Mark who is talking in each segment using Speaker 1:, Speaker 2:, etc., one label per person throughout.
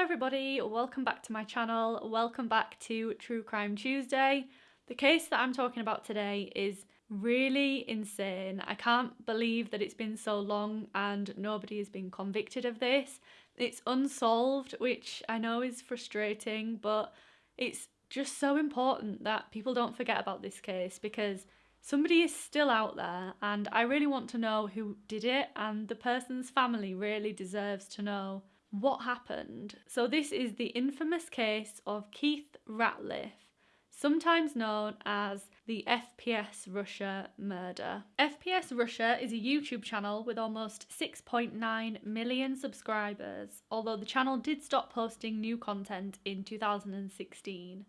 Speaker 1: everybody, welcome back to my channel, welcome back to True Crime Tuesday. The case that I'm talking about today is really insane. I can't believe that it's been so long and nobody has been convicted of this. It's unsolved, which I know is frustrating, but it's just so important that people don't forget about this case because somebody is still out there and I really want to know who did it and the person's family really deserves to know what happened. So this is the infamous case of Keith Ratliff sometimes known as the FPS Russia murder. FPS Russia is a YouTube channel with almost 6.9 million subscribers, although the channel did stop posting new content in 2016.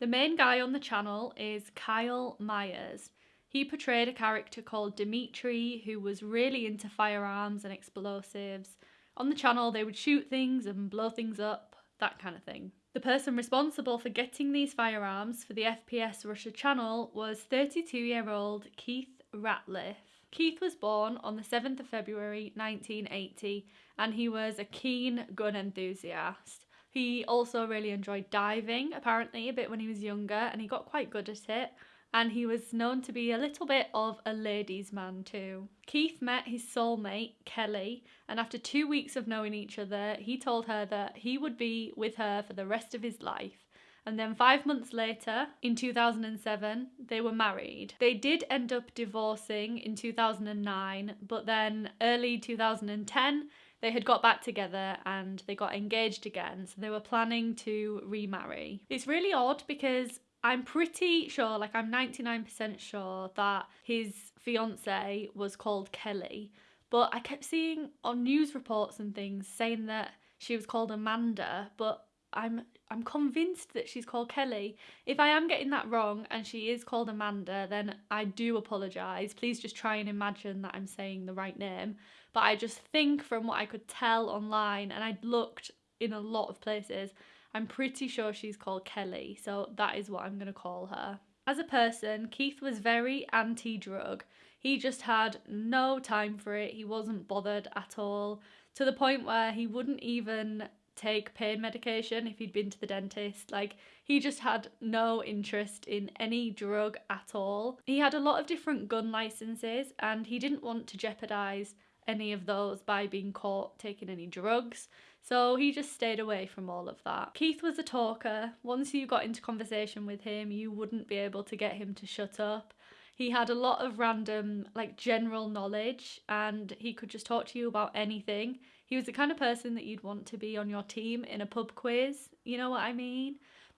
Speaker 1: The main guy on the channel is Kyle Myers. He portrayed a character called Dimitri who was really into firearms and explosives. On the channel, they would shoot things and blow things up, that kind of thing. The person responsible for getting these firearms for the FPS Russia channel was 32 year old Keith Ratliff. Keith was born on the 7th of February 1980 and he was a keen gun enthusiast. He also really enjoyed diving, apparently, a bit when he was younger, and he got quite good at it and he was known to be a little bit of a ladies' man too. Keith met his soulmate, Kelly, and after two weeks of knowing each other, he told her that he would be with her for the rest of his life. And then five months later, in 2007, they were married. They did end up divorcing in 2009, but then early 2010, they had got back together and they got engaged again, so they were planning to remarry. It's really odd because I'm pretty sure, like I'm 99% sure that his fiance was called Kelly, but I kept seeing on news reports and things saying that she was called Amanda, but I'm I'm convinced that she's called Kelly. If I am getting that wrong and she is called Amanda, then I do apologise. Please just try and imagine that I'm saying the right name. But I just think from what I could tell online, and I'd looked in a lot of places, I'm pretty sure she's called Kelly, so that is what I'm going to call her. As a person, Keith was very anti drug. He just had no time for it, he wasn't bothered at all, to the point where he wouldn't even take pain medication if he'd been to the dentist. Like, he just had no interest in any drug at all. He had a lot of different gun licenses and he didn't want to jeopardise any of those by being caught taking any drugs. So he just stayed away from all of that. Keith was a talker. Once you got into conversation with him, you wouldn't be able to get him to shut up. He had a lot of random, like, general knowledge and he could just talk to you about anything. He was the kind of person that you'd want to be on your team in a pub quiz, you know what I mean?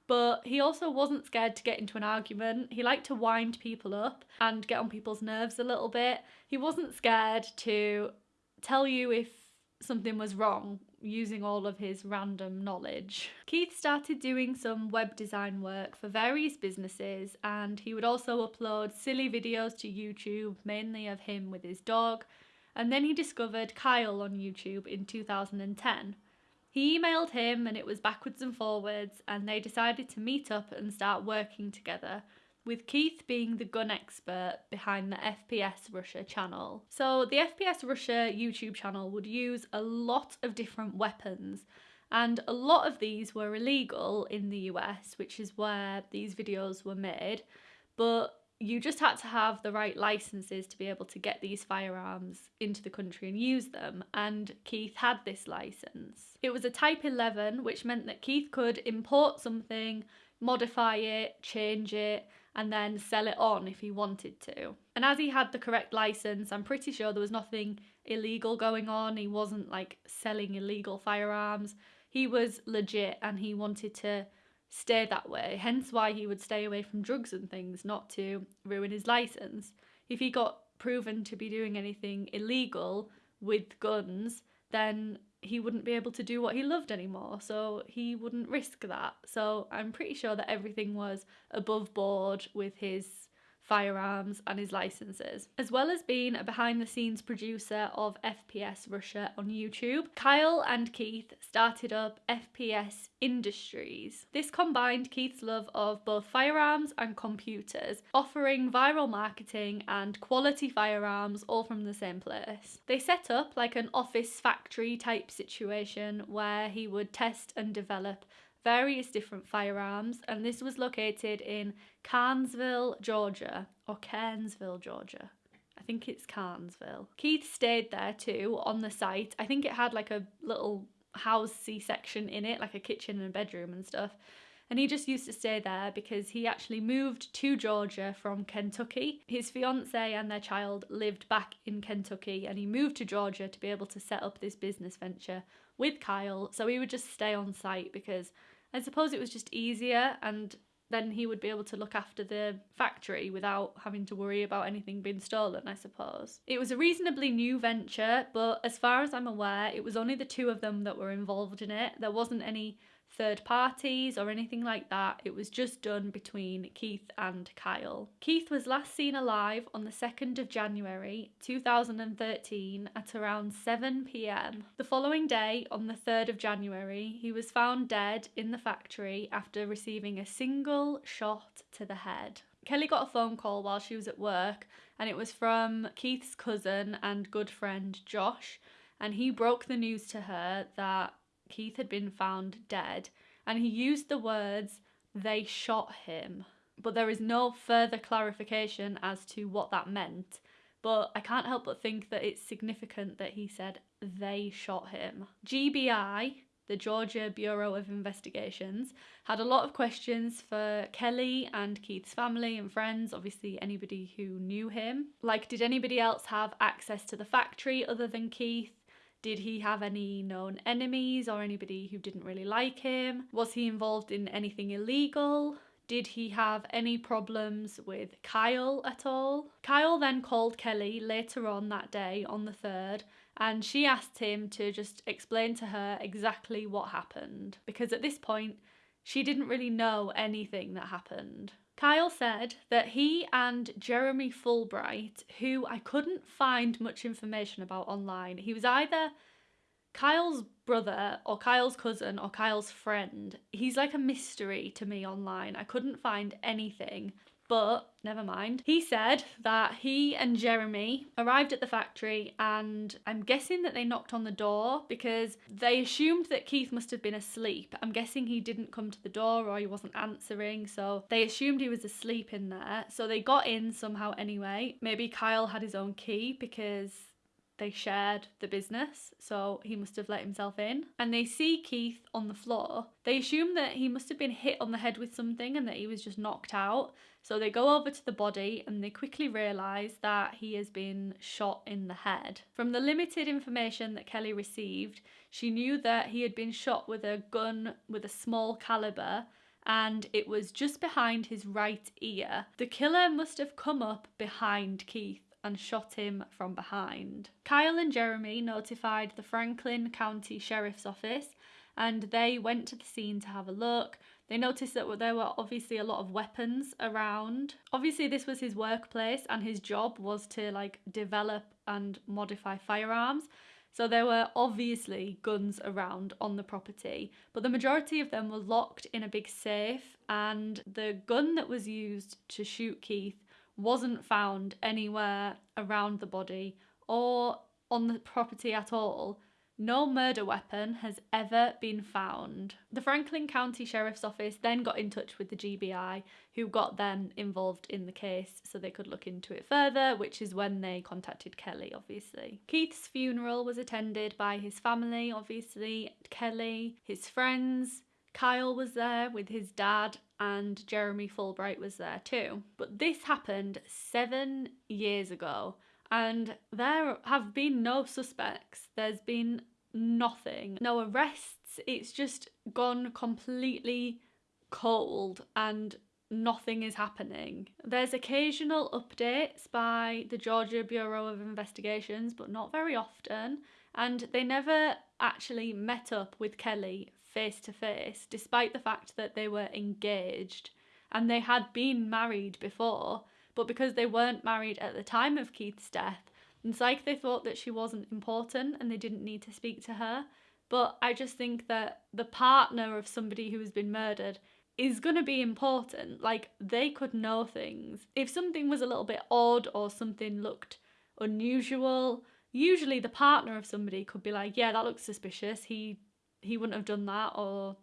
Speaker 1: But he also wasn't scared to get into an argument. He liked to wind people up and get on people's nerves a little bit. He wasn't scared to tell you if something was wrong using all of his random knowledge. Keith started doing some web design work for various businesses and he would also upload silly videos to YouTube, mainly of him with his dog. And then he discovered Kyle on YouTube in 2010. He emailed him and it was backwards and forwards, and they decided to meet up and start working together with Keith being the gun expert behind the FPS Russia channel. So, the FPS Russia YouTube channel would use a lot of different weapons, and a lot of these were illegal in the US, which is where these videos were made. But you just had to have the right licenses to be able to get these firearms into the country and use them, and Keith had this license. It was a Type 11, which meant that Keith could import something, modify it, change it, and then sell it on if he wanted to. And as he had the correct license, I'm pretty sure there was nothing illegal going on. He wasn't like selling illegal firearms. He was legit and he wanted to stay that way, hence why he would stay away from drugs and things, not to ruin his license. If he got proven to be doing anything illegal with guns, then he wouldn't be able to do what he loved anymore, so he wouldn't risk that. So I'm pretty sure that everything was above board with his firearms, and his licenses. As well as being a behind the scenes producer of FPS Russia on YouTube, Kyle and Keith started up FPS Industries. This combined Keith's love of both firearms and computers, offering viral marketing and quality firearms all from the same place. They set up like an office factory type situation where he would test and develop various different firearms, and this was located in Carnesville, Georgia, or Cairnsville, Georgia. I think it's Carnesville. Keith stayed there too on the site. I think it had like a little housey section in it, like a kitchen and a bedroom and stuff. And he just used to stay there because he actually moved to Georgia from Kentucky. His fiance and their child lived back in Kentucky, and he moved to Georgia to be able to set up this business venture with Kyle. So he would just stay on site because I suppose it was just easier and then he would be able to look after the factory without having to worry about anything being stolen, I suppose. It was a reasonably new venture, but as far as I'm aware, it was only the two of them that were involved in it. There wasn't any third parties or anything like that. It was just done between Keith and Kyle. Keith was last seen alive on the 2nd of January 2013 at around 7 pm. The following day, on the 3rd of January, he was found dead in the factory after receiving a single shot to the head. Kelly got a phone call while she was at work, and it was from Keith's cousin and good friend Josh. And he broke the news to her that Keith had been found dead, and he used the words, they shot him. But there is no further clarification as to what that meant. But I can't help but think that it's significant that he said they shot him. GBI, the Georgia Bureau of Investigations, had a lot of questions for Kelly and Keith's family and friends, obviously, anybody who knew him. Like, did anybody else have access to the factory other than Keith? Did he have any known enemies or anybody who didn't really like him? Was he involved in anything illegal? Did he have any problems with Kyle at all? Kyle then called Kelly later on that day, on the 3rd, and she asked him to just explain to her exactly what happened. Because at this point, she didn't really know anything that happened. Kyle said that he and Jeremy Fulbright, who I couldn't find much information about online, he was either Kyle's brother or Kyle's cousin or Kyle's friend. He's like a mystery to me online. I couldn't find anything but never mind. He said that he and Jeremy arrived at the factory and I'm guessing that they knocked on the door because they assumed that Keith must have been asleep. I'm guessing he didn't come to the door or he wasn't answering, so they assumed he was asleep in there. So they got in somehow anyway. Maybe Kyle had his own key because they shared the business, so he must have let himself in. And they see Keith on the floor. They assume that he must have been hit on the head with something and that he was just knocked out. So they go over to the body and they quickly realise that he has been shot in the head. From the limited information that Kelly received, she knew that he had been shot with a gun with a small caliber and it was just behind his right ear. The killer must have come up behind Keith and shot him from behind. Kyle and Jeremy notified the Franklin County Sheriff's Office and they went to the scene to have a look. They noticed that there were obviously a lot of weapons around. Obviously, this was his workplace, and his job was to like develop and modify firearms. So there were obviously guns around on the property, but the majority of them were locked in a big safe, and the gun that was used to shoot Keith wasn't found anywhere around the body or on the property at all. No murder weapon has ever been found. The Franklin County Sheriff's Office then got in touch with the GBI, who got them involved in the case so they could look into it further, which is when they contacted Kelly, obviously. Keith's funeral was attended by his family, obviously, Kelly, his friends, Kyle was there with his dad and Jeremy Fulbright was there too. But this happened seven years ago and there have been no suspects. There's been nothing, no arrests. It's just gone completely cold and nothing is happening. There's occasional updates by the Georgia Bureau of Investigations, but not very often. And they never actually met up with Kelly face to face, despite the fact that they were engaged and they had been married before, but because they weren't married at the time of Keith's death, it's like they thought that she wasn't important and they didn't need to speak to her. But I just think that the partner of somebody who has been murdered is going to be important. Like, they could know things. If something was a little bit odd or something looked unusual, usually the partner of somebody could be like, yeah, that looks suspicious. He he wouldn't have done that or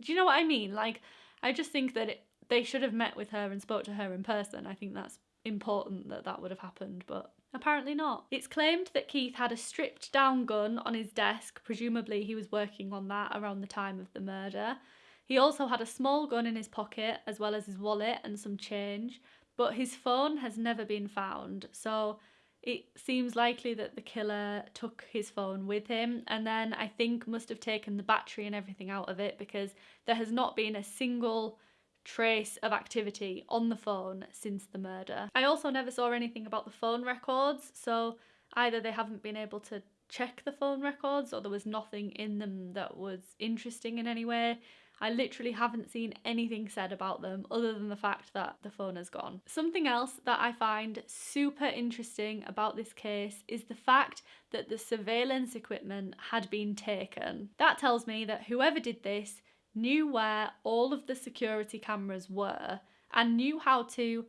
Speaker 1: do you know what I mean? Like I just think that it, they should have met with her and spoke to her in person. I think that's important that that would have happened, but apparently not. It's claimed that Keith had a stripped down gun on his desk, presumably he was working on that around the time of the murder. He also had a small gun in his pocket, as well as his wallet and some change, but his phone has never been found, so it seems likely that the killer took his phone with him and then I think must have taken the battery and everything out of it because there has not been a single trace of activity on the phone since the murder. I also never saw anything about the phone records, so either they haven't been able to check the phone records or there was nothing in them that was interesting in any way. I literally haven't seen anything said about them other than the fact that the phone has gone. Something else that I find super interesting about this case is the fact that the surveillance equipment had been taken. That tells me that whoever did this knew where all of the security cameras were and knew how to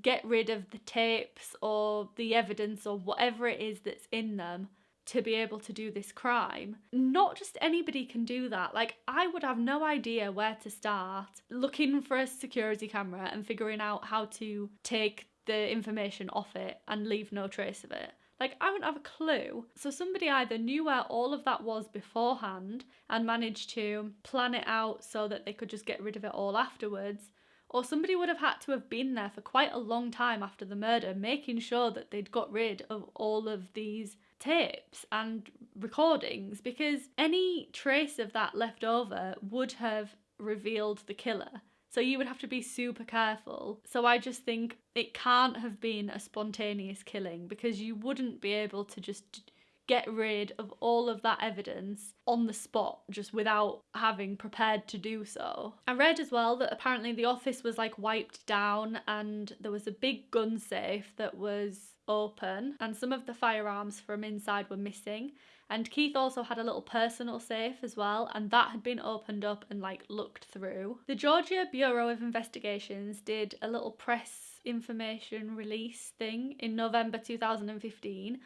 Speaker 1: get rid of the tapes or the evidence or whatever it is that's in them to be able to do this crime. Not just anybody can do that. Like, I would have no idea where to start looking for a security camera and figuring out how to take the information off it and leave no trace of it. Like, I wouldn't have a clue. So, somebody either knew where all of that was beforehand and managed to plan it out so that they could just get rid of it all afterwards, or somebody would have had to have been there for quite a long time after the murder, making sure that they'd got rid of all of these tapes and recordings because any trace of that left over would have revealed the killer. So you would have to be super careful. So I just think it can't have been a spontaneous killing because you wouldn't be able to just get rid of all of that evidence on the spot just without having prepared to do so. I read as well that apparently the office was like wiped down and there was a big gun safe that was open and some of the firearms from inside were missing. And Keith also had a little personal safe as well, and that had been opened up and like looked through. The Georgia Bureau of Investigations did a little press information release thing in November 2015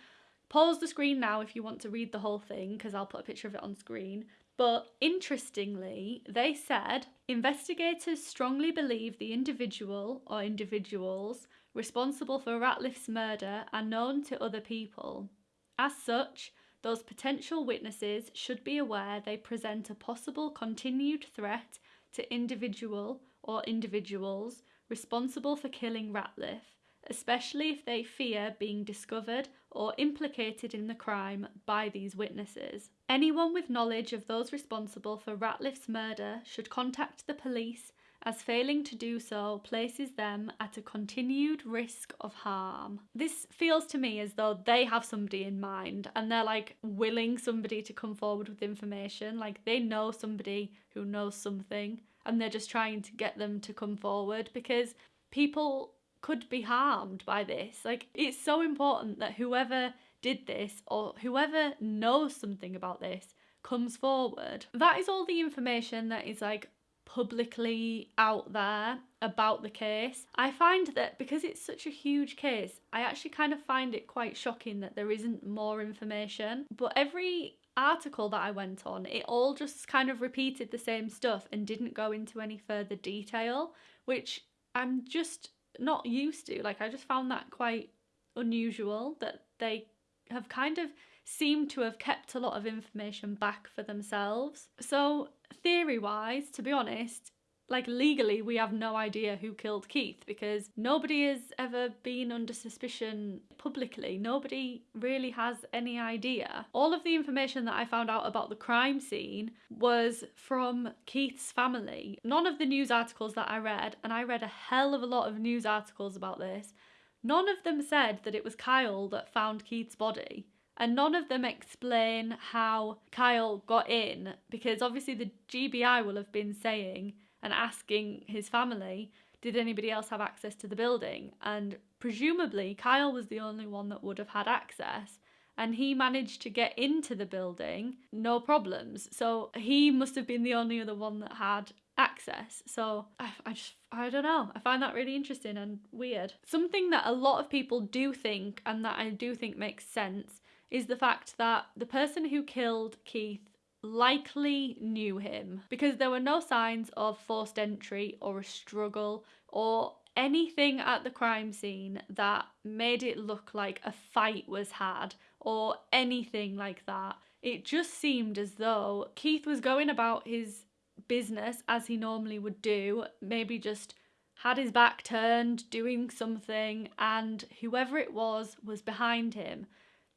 Speaker 1: Pause the screen now if you want to read the whole thing because I'll put a picture of it on screen. But interestingly, they said investigators strongly believe the individual or individuals responsible for Ratliff's murder are known to other people. As such, those potential witnesses should be aware they present a possible continued threat to individual or individuals responsible for killing Ratliff especially if they fear being discovered or implicated in the crime by these witnesses. Anyone with knowledge of those responsible for Ratliff's murder should contact the police as failing to do so places them at a continued risk of harm. This feels to me as though they have somebody in mind and they're like willing somebody to come forward with information. Like they know somebody who knows something and they're just trying to get them to come forward because people could be harmed by this. Like, it's so important that whoever did this or whoever knows something about this comes forward. That is all the information that is like publicly out there about the case. I find that because it's such a huge case, I actually kind of find it quite shocking that there isn't more information. But every article that I went on, it all just kind of repeated the same stuff and didn't go into any further detail, which I'm just not used to. Like I just found that quite unusual that they have kind of seemed to have kept a lot of information back for themselves. So, theory wise, to be honest, like legally, we have no idea who killed Keith because nobody has ever been under suspicion publicly. Nobody really has any idea. All of the information that I found out about the crime scene was from Keith's family. None of the news articles that I read, and I read a hell of a lot of news articles about this, none of them said that it was Kyle that found Keith's body and none of them explain how Kyle got in because obviously the GBI will have been saying and asking his family, did anybody else have access to the building? And presumably, Kyle was the only one that would have had access. And he managed to get into the building, no problems. So he must have been the only other one that had access. So I, I just, I don't know. I find that really interesting and weird. Something that a lot of people do think, and that I do think makes sense, is the fact that the person who killed Keith likely knew him because there were no signs of forced entry or a struggle or anything at the crime scene that made it look like a fight was had or anything like that. It just seemed as though Keith was going about his business as he normally would do, maybe just had his back turned, doing something, and whoever it was was behind him,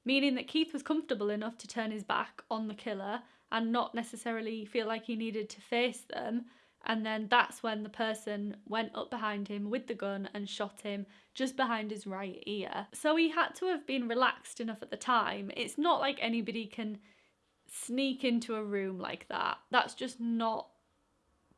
Speaker 1: meaning that Keith was comfortable enough to turn his back on the killer and not necessarily feel like he needed to face them. And then that's when the person went up behind him with the gun and shot him just behind his right ear. So he had to have been relaxed enough at the time. It's not like anybody can sneak into a room like that. That's just not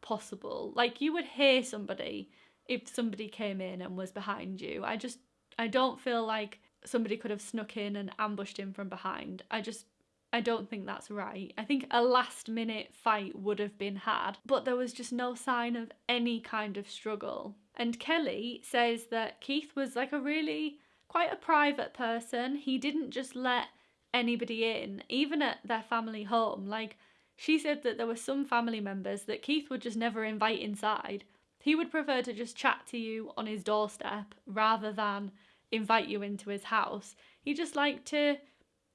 Speaker 1: possible. Like you would hear somebody if somebody came in and was behind you. I just I don't feel like somebody could have snuck in and ambushed him from behind. I just I don't think that's right. I think a last minute fight would have been had, but there was just no sign of any kind of struggle. And Kelly says that Keith was like a really quite a private person. He didn't just let anybody in, even at their family home. Like, she said that there were some family members that Keith would just never invite inside. He would prefer to just chat to you on his doorstep rather than invite you into his house. He just liked to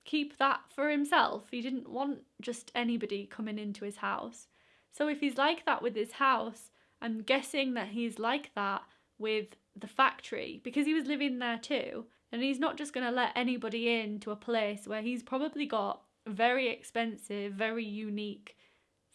Speaker 1: keep that for himself. He didn't want just anybody coming into his house. So if he's like that with his house, I'm guessing that he's like that with the factory because he was living there too. And he's not just going to let anybody in to a place where he's probably got very expensive, very unique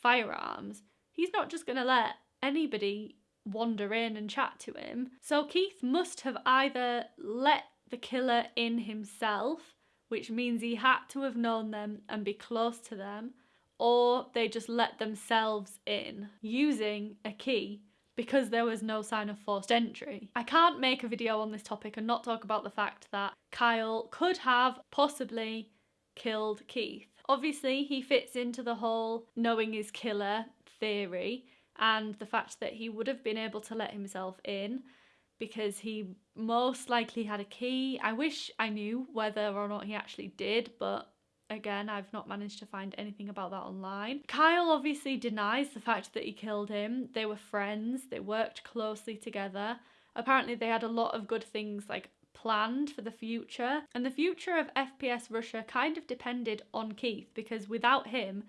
Speaker 1: firearms. He's not just going to let anybody wander in and chat to him. So Keith must have either let the killer in himself which means he had to have known them and be close to them, or they just let themselves in using a key because there was no sign of forced entry. I can't make a video on this topic and not talk about the fact that Kyle could have possibly killed Keith. Obviously, he fits into the whole knowing his killer theory and the fact that he would have been able to let himself in because he most likely had a key. I wish I knew whether or not he actually did, but again, I've not managed to find anything about that online. Kyle obviously denies the fact that he killed him. They were friends, they worked closely together. Apparently, they had a lot of good things like planned for the future, and the future of FPS Russia kind of depended on Keith because without him,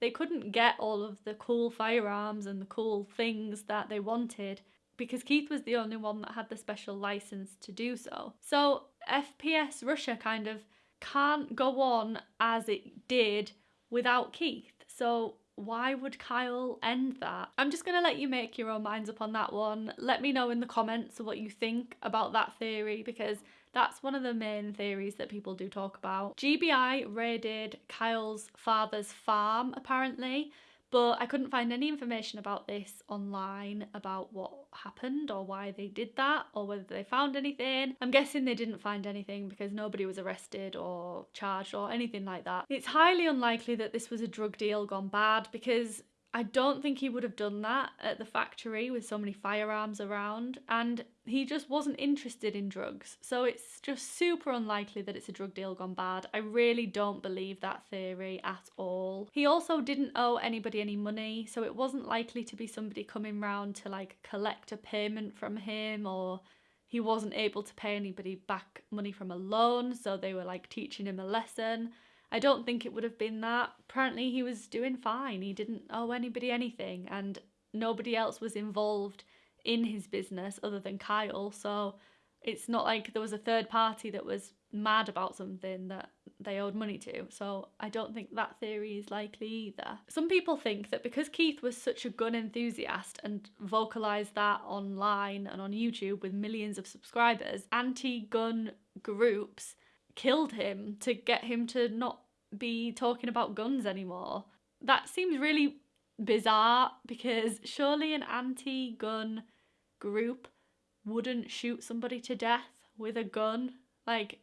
Speaker 1: they couldn't get all of the cool firearms and the cool things that they wanted because Keith was the only one that had the special license to do so. So FPS Russia kind of can't go on as it did without Keith. So why would Kyle end that? I'm just going to let you make your own minds up on that one. Let me know in the comments what you think about that theory because that's one of the main theories that people do talk about. GBI raided Kyle's father's farm apparently but I couldn't find any information about this online about what happened or why they did that or whether they found anything. I'm guessing they didn't find anything because nobody was arrested or charged or anything like that. It's highly unlikely that this was a drug deal gone bad because I don't think he would have done that at the factory with so many firearms around, and he just wasn't interested in drugs. So it's just super unlikely that it's a drug deal gone bad. I really don't believe that theory at all. He also didn't owe anybody any money, so it wasn't likely to be somebody coming round to like collect a payment from him or he wasn't able to pay anybody back money from a loan, so they were like teaching him a lesson. I don't think it would have been that. Apparently, he was doing fine. He didn't owe anybody anything, and nobody else was involved in his business other than Kyle. So it's not like there was a third party that was mad about something that they owed money to. So I don't think that theory is likely either. Some people think that because Keith was such a gun enthusiast and vocalized that online and on YouTube with millions of subscribers, anti gun groups killed him to get him to not be talking about guns anymore. That seems really bizarre because surely an anti gun group wouldn't shoot somebody to death with a gun. Like,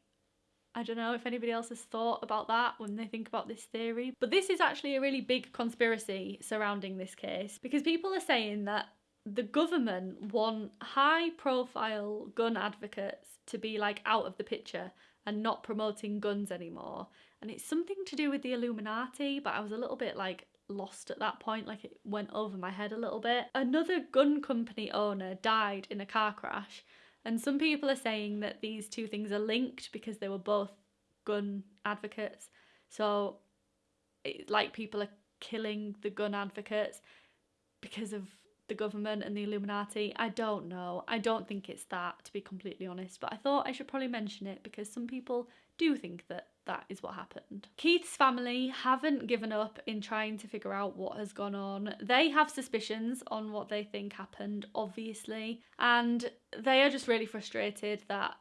Speaker 1: I don't know if anybody else has thought about that when they think about this theory. But this is actually a really big conspiracy surrounding this case because people are saying that the government want high profile gun advocates to be like out of the picture and not promoting guns anymore. And it's something to do with the Illuminati, but I was a little bit like lost at that point, like it went over my head a little bit. Another gun company owner died in a car crash, and some people are saying that these two things are linked because they were both gun advocates. So, it, like, people are killing the gun advocates because of the government and the Illuminati. I don't know. I don't think it's that, to be completely honest, but I thought I should probably mention it because some people do think that that is what happened. Keith's family haven't given up in trying to figure out what has gone on. They have suspicions on what they think happened, obviously, and they are just really frustrated that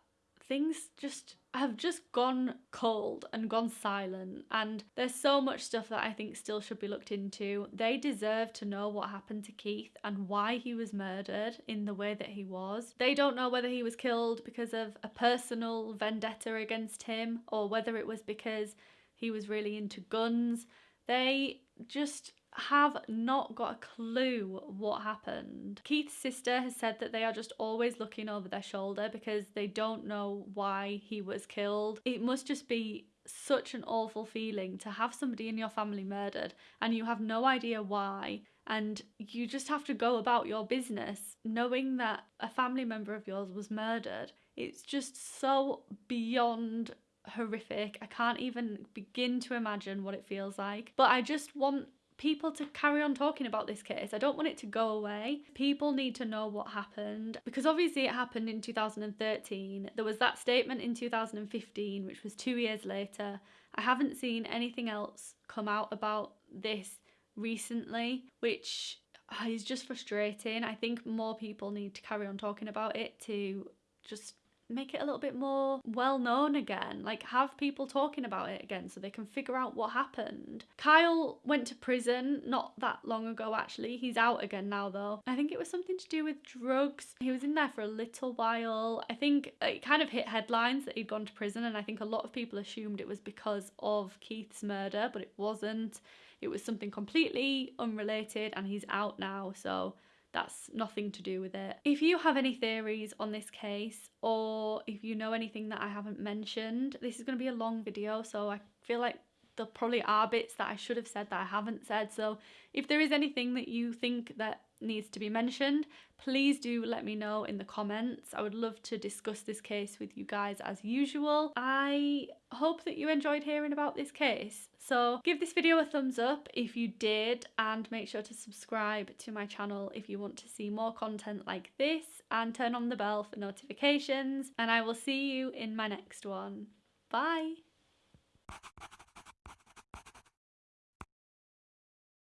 Speaker 1: things just have just gone cold and gone silent and there's so much stuff that I think still should be looked into. They deserve to know what happened to Keith and why he was murdered in the way that he was. They don't know whether he was killed because of a personal vendetta against him or whether it was because he was really into guns. They just have not got a clue what happened. Keith's sister has said that they are just always looking over their shoulder because they don't know why he was killed. It must just be such an awful feeling to have somebody in your family murdered and you have no idea why and you just have to go about your business knowing that a family member of yours was murdered. It's just so beyond horrific. I can't even begin to imagine what it feels like. But I just want people to carry on talking about this case. I don't want it to go away. People need to know what happened because obviously it happened in 2013. There was that statement in 2015, which was two years later. I haven't seen anything else come out about this recently, which ah, is just frustrating. I think more people need to carry on talking about it to just make it a little bit more well known again. Like, have people talking about it again so they can figure out what happened. Kyle went to prison not that long ago, actually. He's out again now, though. I think it was something to do with drugs. He was in there for a little while. I think it kind of hit headlines that he'd gone to prison, and I think a lot of people assumed it was because of Keith's murder, but it wasn't. It was something completely unrelated, and he's out now, so that's nothing to do with it. If you have any theories on this case or if you know anything that I haven't mentioned, this is going to be a long video so I feel like there probably are bits that I should have said that I haven't said. So if there is anything that you think that needs to be mentioned, please do let me know in the comments. I would love to discuss this case with you guys as usual. I hope that you enjoyed hearing about this case. So give this video a thumbs up if you did and make sure to subscribe to my channel if you want to see more content like this and turn on the bell for notifications and I will see you in my next one. Bye!